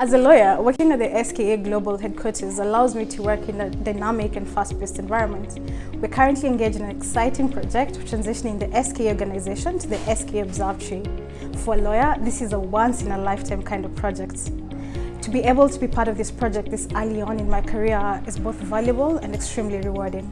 As a lawyer, working at the SKA Global headquarters allows me to work in a dynamic and fast-paced environment. We're currently engaged in an exciting project transitioning the SKA organization to the SKA Observatory. For a lawyer, this is a once-in-a-lifetime kind of project. To be able to be part of this project this early on in my career is both valuable and extremely rewarding.